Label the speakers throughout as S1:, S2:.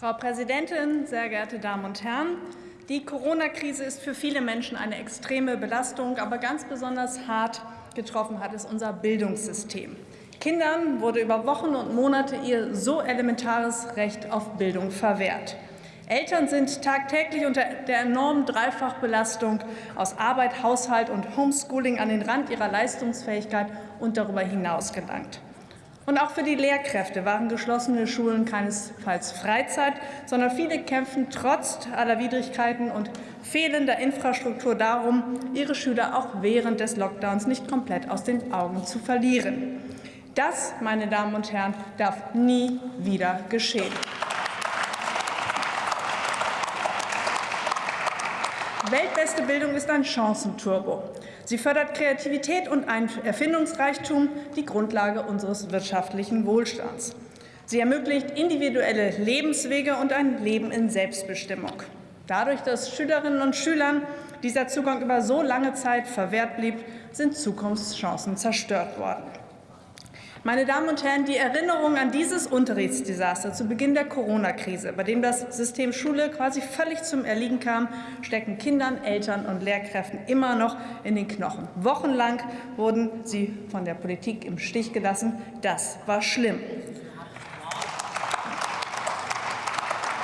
S1: Frau Präsidentin, sehr geehrte Damen und Herren! Die Corona-Krise ist für viele Menschen eine extreme Belastung, aber ganz besonders hart getroffen hat es unser Bildungssystem. Kindern wurde über Wochen und Monate ihr so elementares Recht auf Bildung verwehrt. Eltern sind tagtäglich unter der enormen Dreifachbelastung aus Arbeit, Haushalt und Homeschooling an den Rand ihrer Leistungsfähigkeit und darüber hinaus gelangt. Und auch für die Lehrkräfte waren geschlossene Schulen keinesfalls Freizeit, sondern viele kämpfen trotz aller Widrigkeiten und fehlender Infrastruktur darum, ihre Schüler auch während des Lockdowns nicht komplett aus den Augen zu verlieren. Das, meine Damen und Herren, darf nie wieder geschehen. Weltbeste Bildung ist ein Chancenturbo. Sie fördert Kreativität und Erfindungsreichtum, die Grundlage unseres wirtschaftlichen Wohlstands. Sie ermöglicht individuelle Lebenswege und ein Leben in Selbstbestimmung. Dadurch, dass Schülerinnen und Schülern dieser Zugang über so lange Zeit verwehrt blieb, sind Zukunftschancen zerstört worden. Meine Damen und Herren, die Erinnerung an dieses Unterrichtsdesaster zu Beginn der Corona-Krise, bei dem das System Schule quasi völlig zum Erliegen kam, stecken Kindern, Eltern und Lehrkräften immer noch in den Knochen. Wochenlang wurden sie von der Politik im Stich gelassen. Das war schlimm.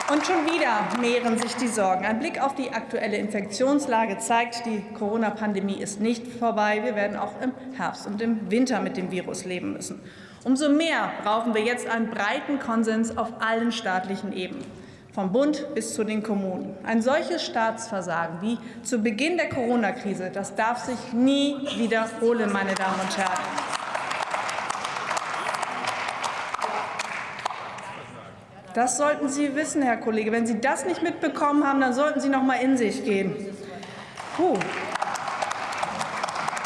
S1: Und schon wieder mehren sich die Sorgen. Ein Blick auf die aktuelle Infektionslage zeigt, die Corona-Pandemie ist nicht vorbei. Wir werden auch im Herbst und im Winter mit dem Virus leben müssen. Umso mehr brauchen wir jetzt einen breiten Konsens auf allen staatlichen Ebenen, vom Bund bis zu den Kommunen. Ein solches Staatsversagen wie zu Beginn der Corona-Krise, das darf sich nie wiederholen, meine Damen und Herren. Das sollten Sie wissen, Herr Kollege. Wenn Sie das nicht mitbekommen haben, dann sollten Sie noch mal in sich gehen. Puh.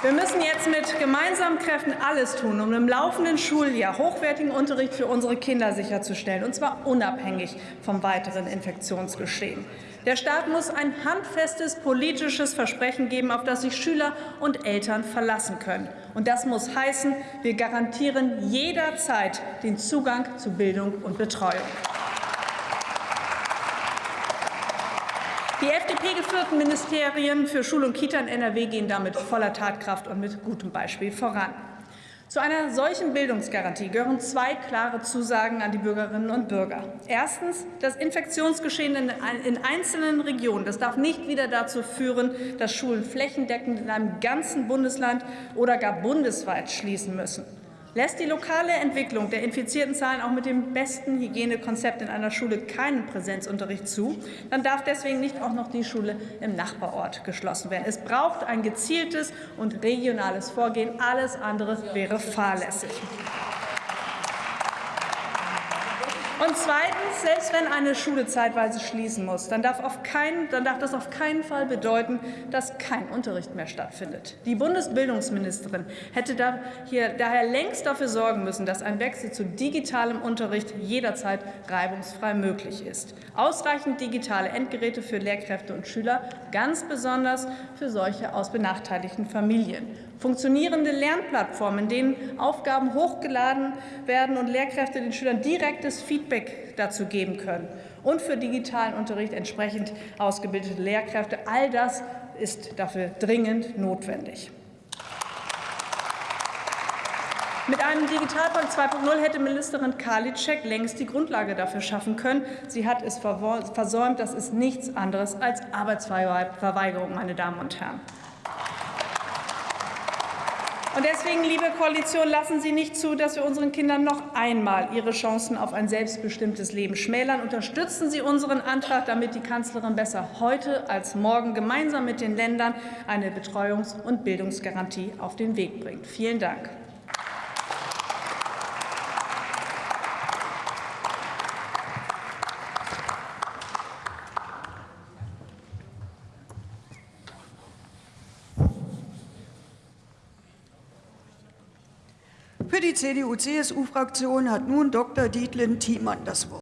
S1: Wir müssen jetzt mit gemeinsamen Kräften alles tun, um im laufenden Schuljahr hochwertigen Unterricht für unsere Kinder sicherzustellen, und zwar unabhängig vom weiteren Infektionsgeschehen. Der Staat muss ein handfestes politisches Versprechen geben, auf das sich Schüler und Eltern verlassen können. Und das muss heißen, wir garantieren jederzeit den Zugang zu Bildung und Betreuung. Die FDP-geführten Ministerien für Schule und Kita in NRW gehen damit voller Tatkraft und mit gutem Beispiel voran. Zu einer solchen Bildungsgarantie gehören zwei klare Zusagen an die Bürgerinnen und Bürger. Erstens, das Infektionsgeschehen in einzelnen Regionen das darf nicht wieder dazu führen, dass Schulen flächendeckend in einem ganzen Bundesland oder gar bundesweit schließen müssen. Lässt die lokale Entwicklung der infizierten Zahlen auch mit dem besten Hygienekonzept in einer Schule keinen Präsenzunterricht zu, dann darf deswegen nicht auch noch die Schule im Nachbarort geschlossen werden. Es braucht ein gezieltes und regionales Vorgehen. Alles andere wäre fahrlässig. Und zweitens, selbst wenn eine Schule zeitweise schließen muss, dann darf, auf keinen, dann darf das auf keinen Fall bedeuten, dass kein Unterricht mehr stattfindet. Die Bundesbildungsministerin hätte da hier daher längst dafür sorgen müssen, dass ein Wechsel zu digitalem Unterricht jederzeit reibungsfrei möglich ist. Ausreichend digitale Endgeräte für Lehrkräfte und Schüler, ganz besonders für solche aus benachteiligten Familien. Funktionierende Lernplattformen, in denen Aufgaben hochgeladen werden und Lehrkräfte den Schülern direktes Feedback dazu geben können. Und für digitalen Unterricht entsprechend ausgebildete Lehrkräfte. All das ist dafür dringend notwendig. Mit einem Digitalpakt 2.0 hätte Ministerin Karliczek längst die Grundlage dafür schaffen können. Sie hat es versäumt. Das ist nichts anderes als Arbeitsverweigerung, meine Damen und Herren. Und deswegen, liebe Koalition, lassen Sie nicht zu, dass wir unseren Kindern noch einmal ihre Chancen auf ein selbstbestimmtes Leben schmälern. Unterstützen Sie unseren Antrag, damit die Kanzlerin besser heute als morgen gemeinsam mit den Ländern eine Betreuungs- und Bildungsgarantie auf den Weg bringt. Vielen Dank.
S2: Für die CDU-CSU-Fraktion hat nun Dr. Dietlen Thiemann das Wort.